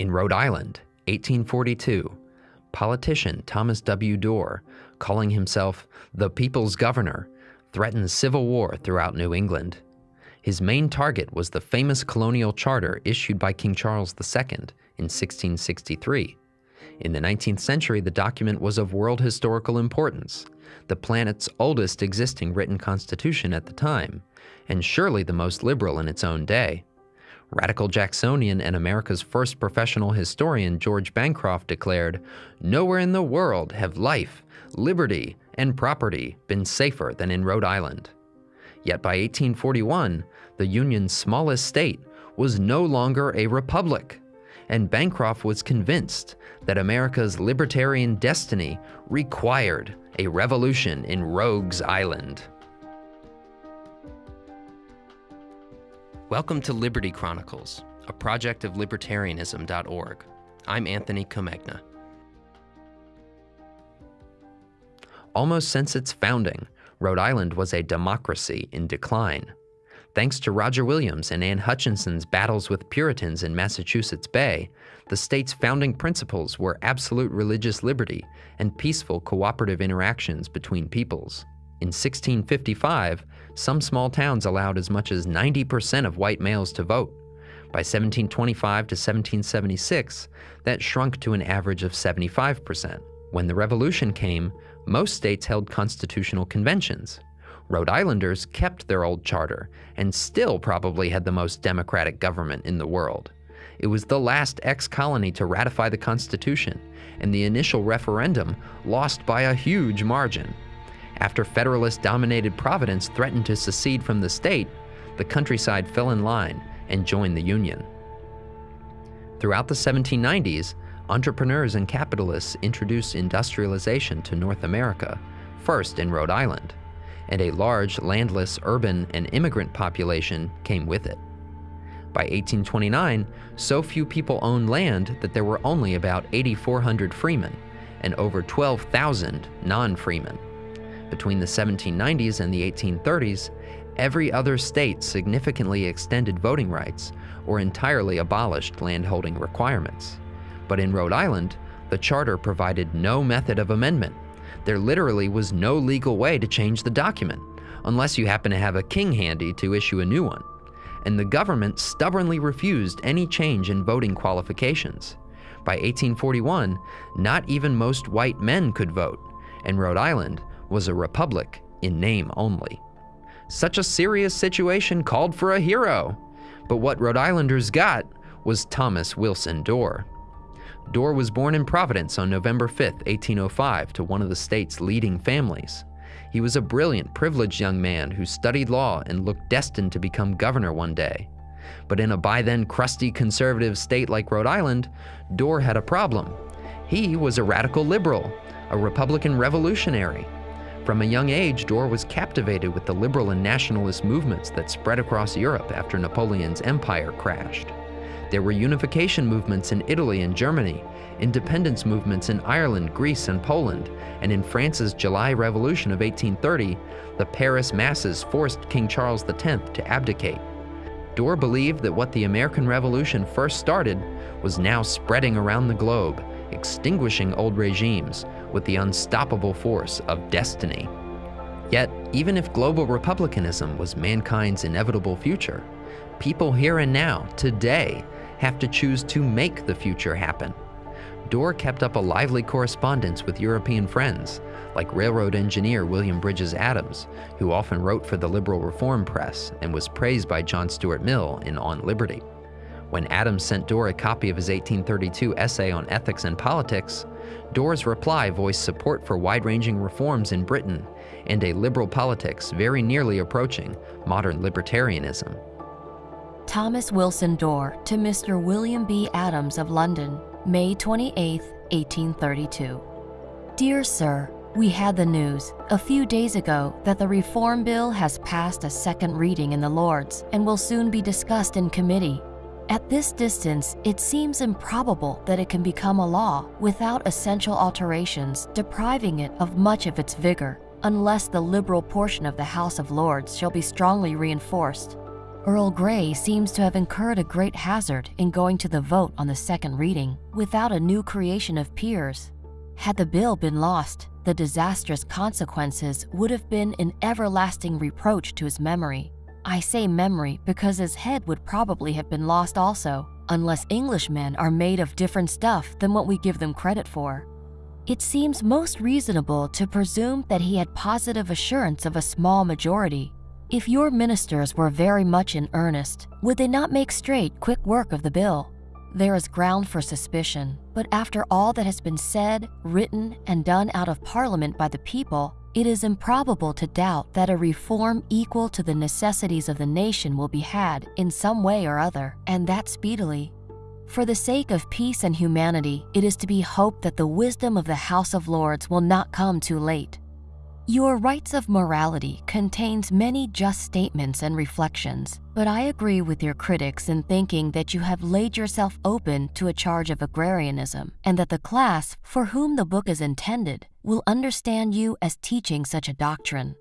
In Rhode Island, 1842, politician Thomas W. Dorr, calling himself the People's Governor, threatened civil war throughout New England. His main target was the famous colonial charter issued by King Charles II in 1663. In the 19th century, the document was of world historical importance, the planet's oldest existing written constitution at the time, and surely the most liberal in its own day. Radical Jacksonian and America's first professional historian George Bancroft declared, Nowhere in the world have life, liberty, and property been safer than in Rhode Island. Yet by 1841, the Union's smallest state was no longer a republic, and Bancroft was convinced that America's libertarian destiny required a revolution in Rogues Island. Welcome to Liberty Chronicles, a project of libertarianism.org. I'm Anthony Comegna. Almost since its founding, Rhode Island was a democracy in decline. Thanks to Roger Williams and Anne Hutchinson's battles with Puritans in Massachusetts Bay, the state's founding principles were absolute religious liberty and peaceful cooperative interactions between peoples. In 1655, some small towns allowed as much as 90% of white males to vote. By 1725 to 1776, that shrunk to an average of 75%. When the Revolution came, most states held constitutional conventions. Rhode Islanders kept their old charter and still probably had the most democratic government in the world. It was the last ex colony to ratify the Constitution, and the initial referendum lost by a huge margin. After Federalist dominated Providence threatened to secede from the state, the countryside fell in line and joined the Union. Throughout the 1790s, entrepreneurs and capitalists introduced industrialization to North America, first in Rhode Island, and a large landless urban and immigrant population came with it. By 1829, so few people owned land that there were only about 8,400 freemen and over 12,000 non freemen. Between the 1790s and the 1830s, every other state significantly extended voting rights or entirely abolished landholding requirements. But in Rhode Island, the charter provided no method of amendment. There literally was no legal way to change the document, unless you happen to have a king handy to issue a new one. And the government stubbornly refused any change in voting qualifications. By 1841, not even most white men could vote, and Rhode Island was a republic in name only. Such a serious situation called for a hero, but what Rhode Islanders got was Thomas Wilson Dorr. Dorr was born in Providence on November 5, 1805, to one of the state's leading families. He was a brilliant, privileged young man who studied law and looked destined to become governor one day. But in a by then crusty conservative state like Rhode Island, Dorr had a problem. He was a radical liberal, a Republican revolutionary, from a young age, Dorr was captivated with the liberal and nationalist movements that spread across Europe after Napoleon's empire crashed. There were unification movements in Italy and Germany, independence movements in Ireland, Greece, and Poland, and in France's July Revolution of 1830, the Paris masses forced King Charles X to abdicate. Dorr believed that what the American Revolution first started was now spreading around the globe, extinguishing old regimes with the unstoppable force of destiny. Yet, even if global republicanism was mankind's inevitable future, people here and now, today, have to choose to make the future happen. Dorr kept up a lively correspondence with European friends, like railroad engineer William Bridges Adams, who often wrote for the liberal reform press and was praised by John Stuart Mill in On Liberty. When Adams sent Dorr a copy of his 1832 essay on ethics and politics, Dorr's reply voiced support for wide ranging reforms in Britain and a liberal politics very nearly approaching modern libertarianism. Thomas Wilson Dorr to Mr. William B. Adams of London, May 28, 1832. Dear Sir, we had the news a few days ago that the Reform Bill has passed a second reading in the Lords and will soon be discussed in committee. At this distance, it seems improbable that it can become a law without essential alterations depriving it of much of its vigor, unless the liberal portion of the House of Lords shall be strongly reinforced. Earl Grey seems to have incurred a great hazard in going to the vote on the second reading without a new creation of peers. Had the bill been lost, the disastrous consequences would have been an everlasting reproach to his memory. I say memory because his head would probably have been lost also, unless Englishmen are made of different stuff than what we give them credit for. It seems most reasonable to presume that he had positive assurance of a small majority if your ministers were very much in earnest, would they not make straight quick work of the bill? There is ground for suspicion, but after all that has been said, written, and done out of Parliament by the people, it is improbable to doubt that a reform equal to the necessities of the nation will be had in some way or other, and that speedily. For the sake of peace and humanity, it is to be hoped that the wisdom of the House of Lords will not come too late. Your Rights of Morality contains many just statements and reflections, but I agree with your critics in thinking that you have laid yourself open to a charge of agrarianism, and that the class for whom the book is intended will understand you as teaching such a doctrine.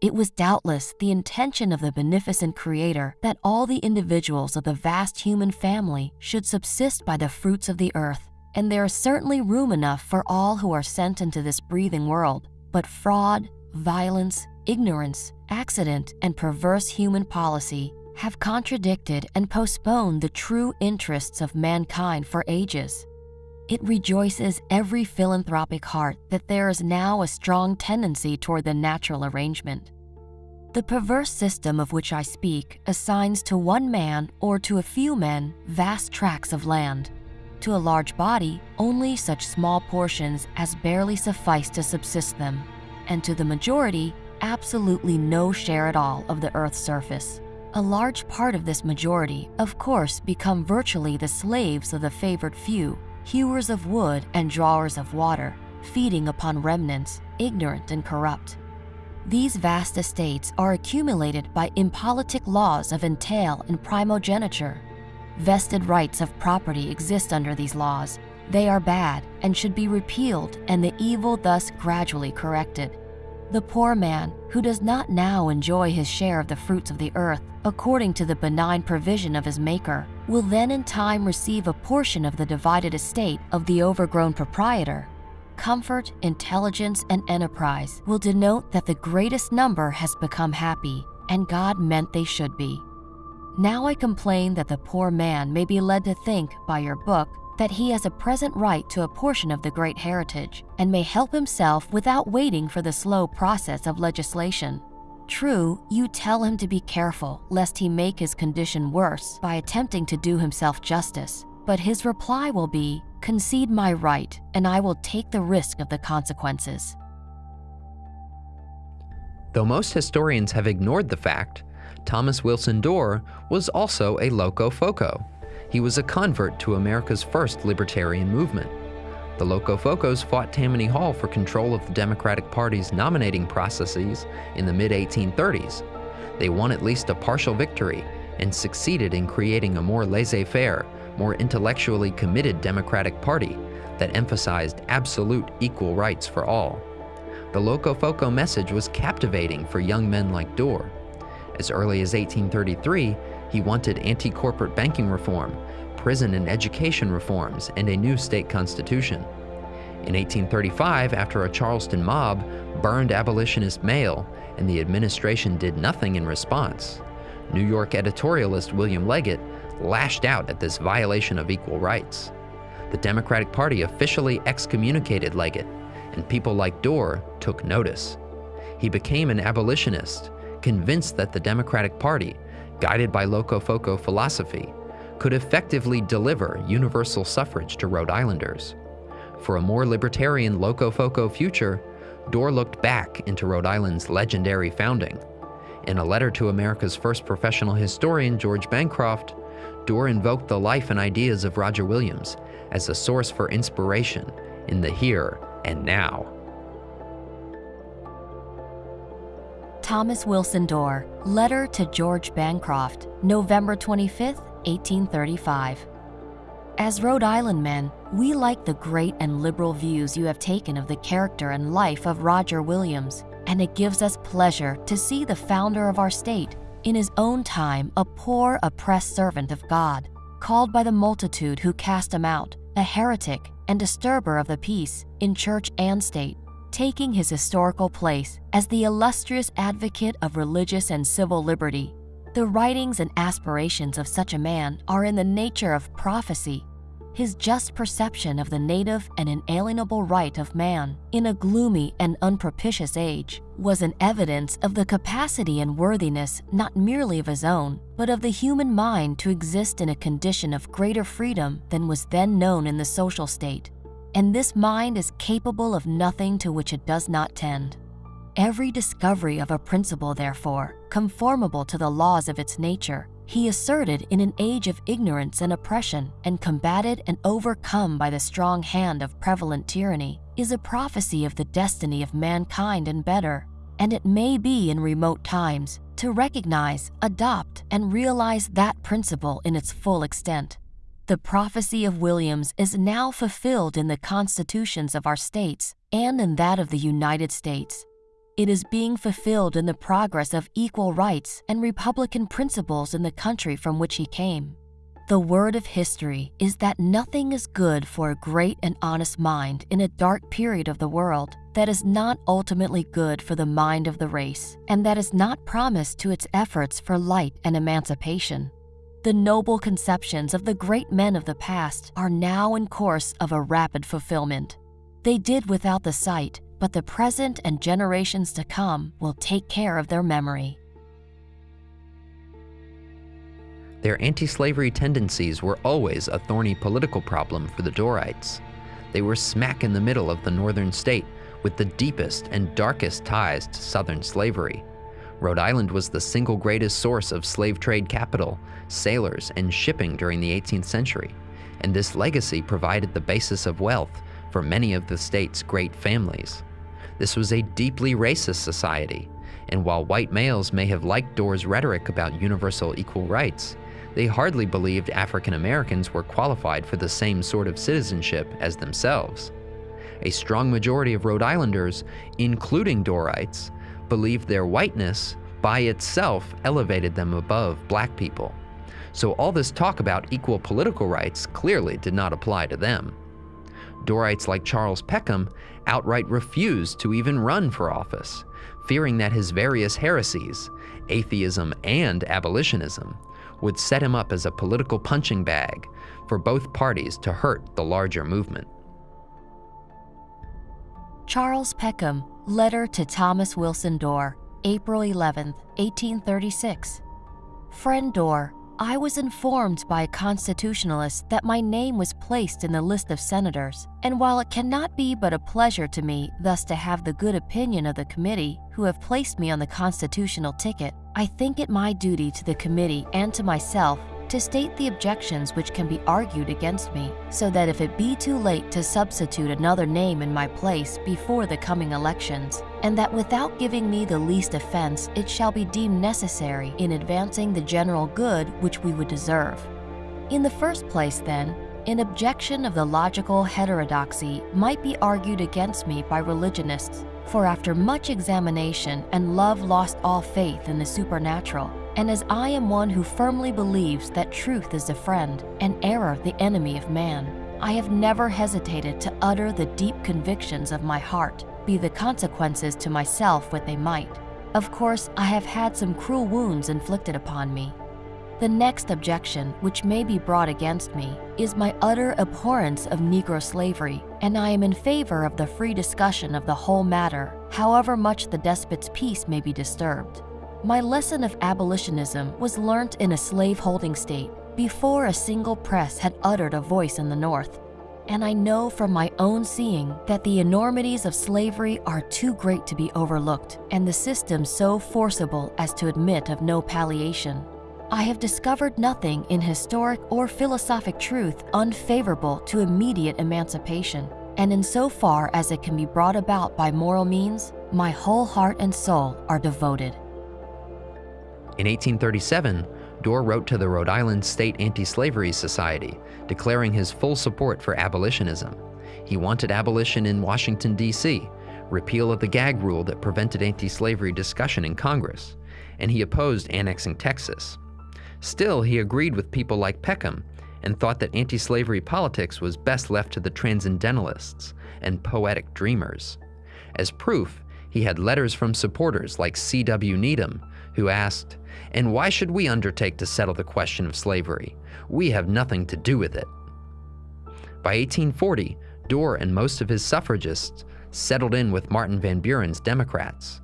It was doubtless the intention of the beneficent Creator that all the individuals of the vast human family should subsist by the fruits of the earth, and there is certainly room enough for all who are sent into this breathing world but fraud, violence, ignorance, accident, and perverse human policy have contradicted and postponed the true interests of mankind for ages. It rejoices every philanthropic heart that there is now a strong tendency toward the natural arrangement. The perverse system of which I speak assigns to one man or to a few men vast tracts of land. To a large body, only such small portions as barely suffice to subsist them and to the majority, absolutely no share at all of the Earth's surface. A large part of this majority, of course, become virtually the slaves of the favored few, hewers of wood and drawers of water, feeding upon remnants, ignorant and corrupt. These vast estates are accumulated by impolitic laws of entail and primogeniture. Vested rights of property exist under these laws, they are bad and should be repealed and the evil thus gradually corrected. The poor man, who does not now enjoy his share of the fruits of the earth, according to the benign provision of his Maker, will then in time receive a portion of the divided estate of the overgrown proprietor. Comfort, intelligence, and enterprise will denote that the greatest number has become happy, and God meant they should be. Now I complain that the poor man may be led to think, by your book, that he has a present right to a portion of the great heritage and may help himself without waiting for the slow process of legislation. True, you tell him to be careful lest he make his condition worse by attempting to do himself justice, but his reply will be, concede my right and I will take the risk of the consequences. Though most historians have ignored the fact, Thomas Wilson Dorr was also a Locofoco, he was a convert to America's first libertarian movement. The Locofocos fought Tammany Hall for control of the Democratic Party's nominating processes in the mid 1830s. They won at least a partial victory and succeeded in creating a more laissez faire, more intellectually committed Democratic Party that emphasized absolute equal rights for all. The Locofoco message was captivating for young men like Dorr. As early as 1833, he wanted anti corporate banking reform, prison and education reforms, and a new state constitution. In 1835, after a Charleston mob burned abolitionist mail and the administration did nothing in response, New York editorialist William Leggett lashed out at this violation of equal rights. The Democratic Party officially excommunicated Leggett, and people like Dorr took notice. He became an abolitionist, convinced that the Democratic Party guided by Locofoco philosophy, could effectively deliver universal suffrage to Rhode Islanders. For a more libertarian Locofoco future, Dorr looked back into Rhode Island's legendary founding. In a letter to America's first professional historian, George Bancroft, Dorr invoked the life and ideas of Roger Williams as a source for inspiration in the here and now. Thomas Wilson Dorr, Letter to George Bancroft, November 25, 1835. As Rhode Island men, we like the great and liberal views you have taken of the character and life of Roger Williams, and it gives us pleasure to see the founder of our state, in his own time a poor, oppressed servant of God, called by the multitude who cast him out, a heretic and disturber of the peace in church and state, taking his historical place as the illustrious advocate of religious and civil liberty. The writings and aspirations of such a man are in the nature of prophecy his just perception of the native and inalienable right of man in a gloomy and unpropitious age was an evidence of the capacity and worthiness not merely of his own, but of the human mind to exist in a condition of greater freedom than was then known in the social state. And this mind is capable of nothing to which it does not tend. Every discovery of a principle, therefore, conformable to the laws of its nature, he asserted in an age of ignorance and oppression and combated and overcome by the strong hand of prevalent tyranny, is a prophecy of the destiny of mankind and better, and it may be in remote times to recognize, adopt, and realize that principle in its full extent. The prophecy of Williams is now fulfilled in the constitutions of our states and in that of the United States. It is being fulfilled in the progress of equal rights and Republican principles in the country from which he came. The word of history is that nothing is good for a great and honest mind in a dark period of the world that is not ultimately good for the mind of the race, and that is not promised to its efforts for light and emancipation. The noble conceptions of the great men of the past are now in course of a rapid fulfillment. They did without the sight, but the present and generations to come will take care of their memory. Their anti slavery tendencies were always a thorny political problem for the Dorrites. They were smack in the middle of the northern state with the deepest and darkest ties to southern slavery. Rhode Island was the single greatest source of slave trade capital, sailors, and shipping during the 18th century, and this legacy provided the basis of wealth for many of the state's great families. This was a deeply racist society, and while white males may have liked Dorr's rhetoric about universal equal rights, they hardly believed African Americans were qualified for the same sort of citizenship as themselves. A strong majority of Rhode Islanders, including Dorrites, believed their whiteness by itself elevated them above black people. So all this talk about equal political rights clearly did not apply to them. Dorrites like Charles Peckham outright refused to even run for office, fearing that his various heresies, atheism and abolitionism, would set him up as a political punching bag for both parties to hurt the larger movement. Charles Peckham, Letter to Thomas Wilson Dorr, April 11, 1836. Friend Dorr, I was informed by a constitutionalist that my name was placed in the list of senators, and while it cannot be but a pleasure to me thus to have the good opinion of the committee who have placed me on the constitutional ticket, I think it my duty to the committee and to myself to state the objections which can be argued against me, so that if it be too late to substitute another name in my place before the coming elections, and that without giving me the least offense it shall be deemed necessary in advancing the general good which we would deserve. In the first place, then, an objection of theological heterodoxy might be argued against me by religionists, for after much examination and love lost all faith in the supernatural, and as I am one who firmly believes that truth is a friend and error the enemy of man, I have never hesitated to utter the deep convictions of my heart, be the consequences to myself what they might. Of course, I have had some cruel wounds inflicted upon me. The next objection which may be brought against me is my utter abhorrence of Negro slavery, and I am in favor of the free discussion of the whole matter, however much the despot's peace may be disturbed. My lesson of abolitionism was learnt in a slave-holding state before a single press had uttered a voice in the North. And I know from my own seeing that the enormities of slavery are too great to be overlooked and the system so forcible as to admit of no palliation. I have discovered nothing in historic or philosophic truth unfavorable to immediate emancipation, and in so far as it can be brought about by moral means, my whole heart and soul are devoted. In 1837, Dorr wrote to the Rhode Island State Anti-Slavery Society, declaring his full support for abolitionism. He wanted abolition in Washington, D.C., repeal of the gag rule that prevented anti-slavery discussion in Congress, and he opposed annexing Texas. Still, he agreed with people like Peckham and thought that anti slavery politics was best left to the transcendentalists and poetic dreamers. As proof, he had letters from supporters like C.W. Needham, who asked, And why should we undertake to settle the question of slavery? We have nothing to do with it. By 1840, Dorr and most of his suffragists settled in with Martin Van Buren's Democrats.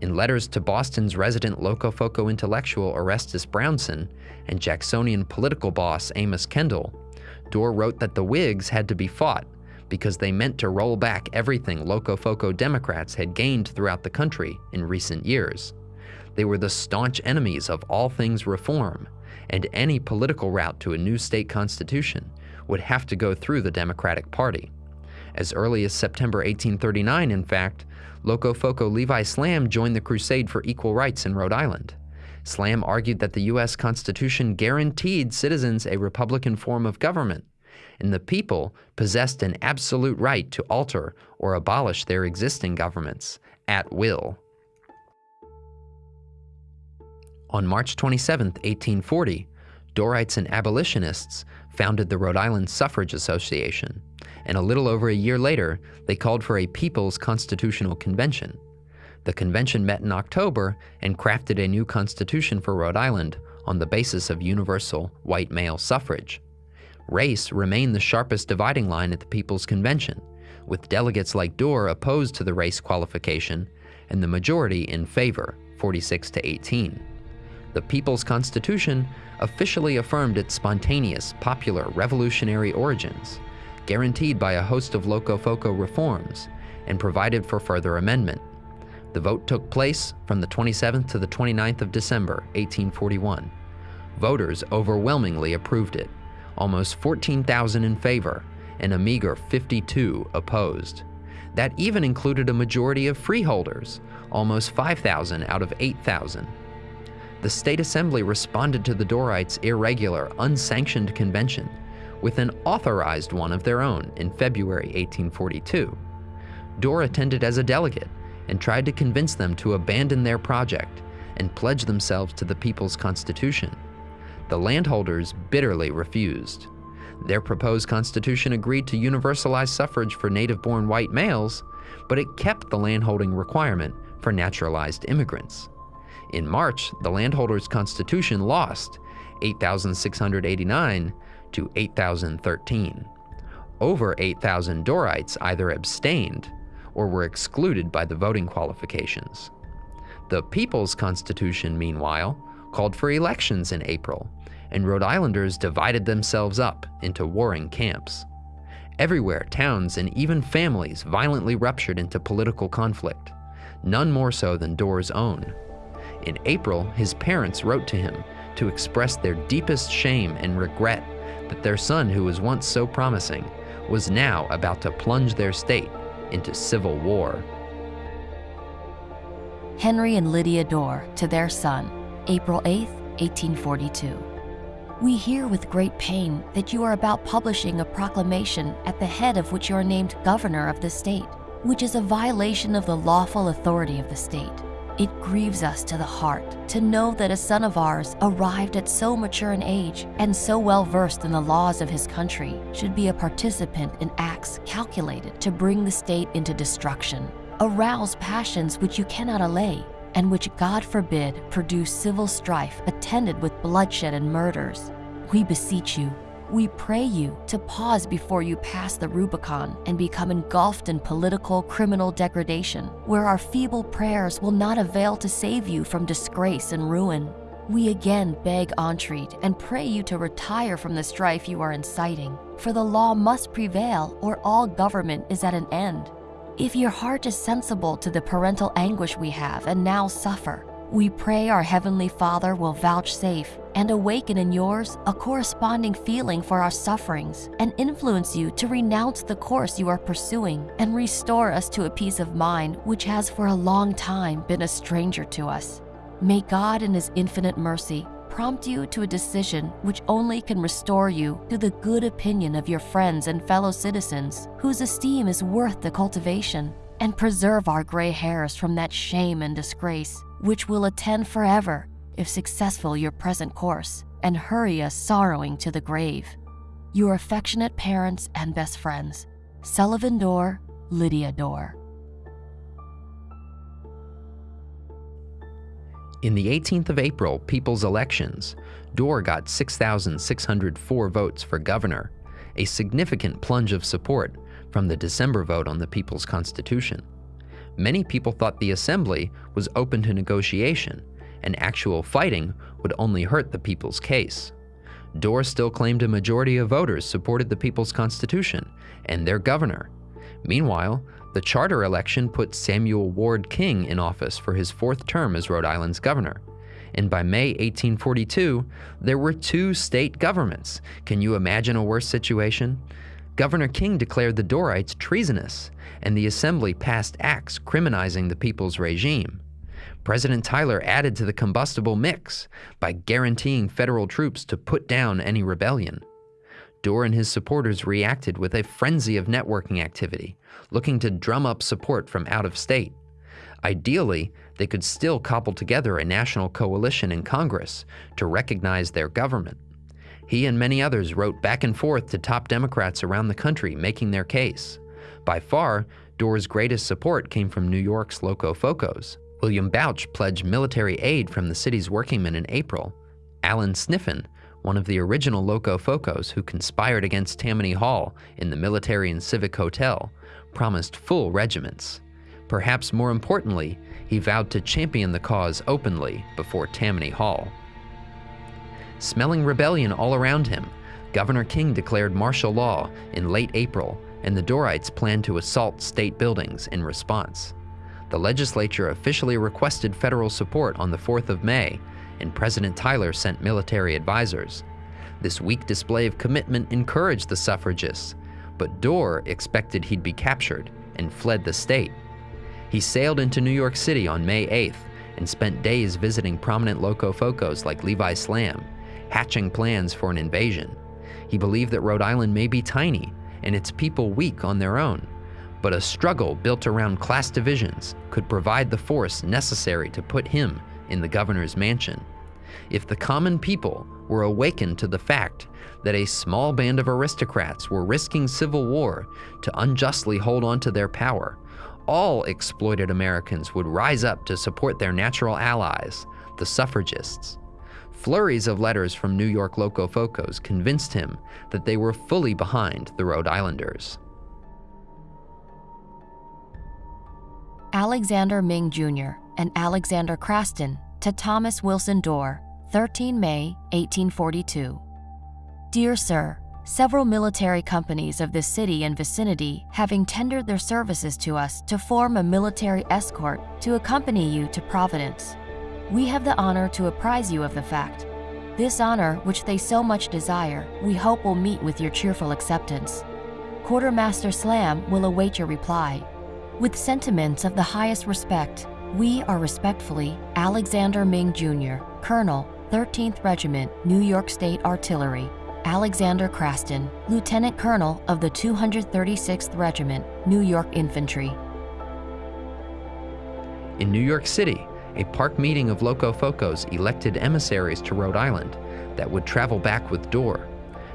In letters to Boston's resident Locofoco intellectual Orestes Brownson and Jacksonian political boss Amos Kendall, Dorr wrote that the Whigs had to be fought because they meant to roll back everything Locofoco Democrats had gained throughout the country in recent years. They were the staunch enemies of all things reform, and any political route to a new state constitution would have to go through the Democratic Party. As early as September 1839, in fact, Locofoco Levi Slamm joined the crusade for equal rights in Rhode Island. Slamm argued that the U.S. Constitution guaranteed citizens a Republican form of government, and the people possessed an absolute right to alter or abolish their existing governments at will. On March 27, 1840, Dorrites and abolitionists founded the Rhode Island Suffrage Association, and a little over a year later, they called for a People's Constitutional Convention. The convention met in October and crafted a new constitution for Rhode Island on the basis of universal white male suffrage. Race remained the sharpest dividing line at the People's Convention, with delegates like Dorr opposed to the race qualification and the majority in favor, 46 to 18. The People's Constitution officially affirmed its spontaneous, popular, revolutionary origins, guaranteed by a host of Locofoco reforms, and provided for further amendment. The vote took place from the 27th to the 29th of December, 1841. Voters overwhelmingly approved it, almost 14,000 in favor, and a meager 52 opposed. That even included a majority of freeholders, almost 5,000 out of 8,000. The state assembly responded to the Dorrites' irregular, unsanctioned convention with an authorized one of their own in February 1842. Dorr attended as a delegate and tried to convince them to abandon their project and pledge themselves to the People's Constitution. The landholders bitterly refused. Their proposed constitution agreed to universalize suffrage for native born white males, but it kept the landholding requirement for naturalized immigrants. In March, the landholders' constitution lost 8,689 to 8,013. Over 8,000 Dorrites either abstained or were excluded by the voting qualifications. The People's Constitution, meanwhile, called for elections in April, and Rhode Islanders divided themselves up into warring camps. Everywhere, towns and even families violently ruptured into political conflict, none more so than Dorr's own. In April, his parents wrote to him to express their deepest shame and regret that their son, who was once so promising, was now about to plunge their state into civil war. Henry and Lydia Dorr to their son, April 8, 1842. We hear with great pain that you are about publishing a proclamation at the head of which you are named governor of the state, which is a violation of the lawful authority of the state. It grieves us to the heart to know that a son of ours, arrived at so mature an age and so well versed in the laws of his country, should be a participant in acts calculated to bring the state into destruction, arouse passions which you cannot allay, and which, God forbid, produce civil strife attended with bloodshed and murders. We beseech you, we pray you to pause before you pass the Rubicon and become engulfed in political criminal degradation, where our feeble prayers will not avail to save you from disgrace and ruin. We again beg entreat and pray you to retire from the strife you are inciting, for the law must prevail or all government is at an end. If your heart is sensible to the parental anguish we have and now suffer, we pray our Heavenly Father will vouchsafe and awaken in yours a corresponding feeling for our sufferings and influence you to renounce the course you are pursuing and restore us to a peace of mind which has for a long time been a stranger to us. May God in His infinite mercy prompt you to a decision which only can restore you to the good opinion of your friends and fellow citizens whose esteem is worth the cultivation and preserve our gray hairs from that shame and disgrace which will attend forever if successful your present course, and hurry us sorrowing to the grave. Your affectionate parents and best friends, Sullivan Dorr, Lydia Dorr. In the 18th of April people's elections, Dorr got 6,604 votes for governor, a significant plunge of support from the December vote on the People's Constitution. Many people thought the Assembly was open to negotiation, and actual fighting would only hurt the people's case. Dorr still claimed a majority of voters supported the People's Constitution and their governor. Meanwhile, the charter election put Samuel Ward King in office for his fourth term as Rhode Island's governor. And by May 1842, there were two state governments. Can you imagine a worse situation? Governor King declared the Dorrites treasonous, and the Assembly passed acts criminalizing the people's regime. President Tyler added to the combustible mix by guaranteeing federal troops to put down any rebellion. Dorr and his supporters reacted with a frenzy of networking activity, looking to drum up support from out of state. Ideally, they could still cobble together a national coalition in Congress to recognize their government. He and many others wrote back and forth to top Democrats around the country making their case. By far, Dorr's greatest support came from New York's Locofocos. William Bouch pledged military aid from the city's workingmen in April. Allen Sniffen, one of the original Locofocos who conspired against Tammany Hall in the Military and Civic Hotel, promised full regiments. Perhaps more importantly, he vowed to champion the cause openly before Tammany Hall. Smelling rebellion all around him, Governor King declared martial law in late April, and the Dorrites planned to assault state buildings in response. The legislature officially requested federal support on the 4th of May, and President Tyler sent military advisors. This weak display of commitment encouraged the suffragists, but Dorr expected he'd be captured and fled the state. He sailed into New York City on May 8th and spent days visiting prominent locofocos like Levi Slamm, hatching plans for an invasion. He believed that Rhode Island may be tiny and its people weak on their own, but a struggle built around class divisions could provide the force necessary to put him in the governor's mansion. If the common people were awakened to the fact that a small band of aristocrats were risking civil war to unjustly hold on to their power, all exploited Americans would rise up to support their natural allies, the suffragists. Flurries of letters from New York Locofocos convinced him that they were fully behind the Rhode Islanders. Alexander Ming Jr. and Alexander Craston to Thomas Wilson Dorr, 13 May 1842. Dear Sir, several military companies of this city and vicinity having tendered their services to us to form a military escort to accompany you to Providence. We have the honor to apprise you of the fact. This honor, which they so much desire, we hope will meet with your cheerful acceptance. Quartermaster Slamm will await your reply. With sentiments of the highest respect, we are respectfully Alexander Ming Jr., Colonel, 13th Regiment, New York State Artillery, Alexander Craston, Lieutenant Colonel of the 236th Regiment, New York Infantry. In New York City, a park meeting of Locofocos elected emissaries to Rhode Island that would travel back with Dorr.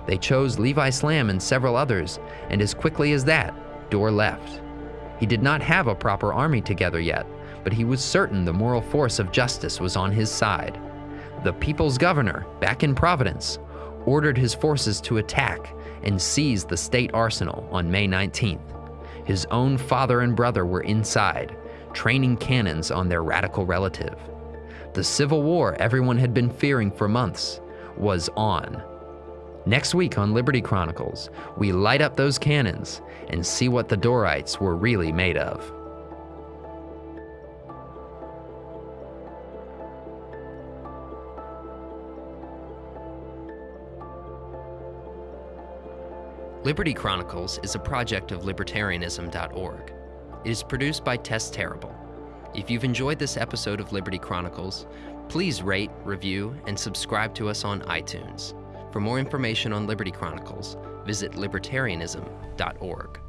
They chose Levi Slamm and several others, and as quickly as that, Dorr left. He did not have a proper army together yet, but he was certain the moral force of justice was on his side. The people's governor, back in Providence, ordered his forces to attack and seize the state arsenal on May 19th. His own father and brother were inside, training cannons on their radical relative. The civil war everyone had been fearing for months was on. Next week on Liberty Chronicles, we light up those cannons and see what the Dorrites were really made of. Liberty Chronicles is a project of libertarianism.org. It is produced by Tess Terrible. If you've enjoyed this episode of Liberty Chronicles, please rate, review, and subscribe to us on iTunes. For more information on Liberty Chronicles, visit libertarianism.org.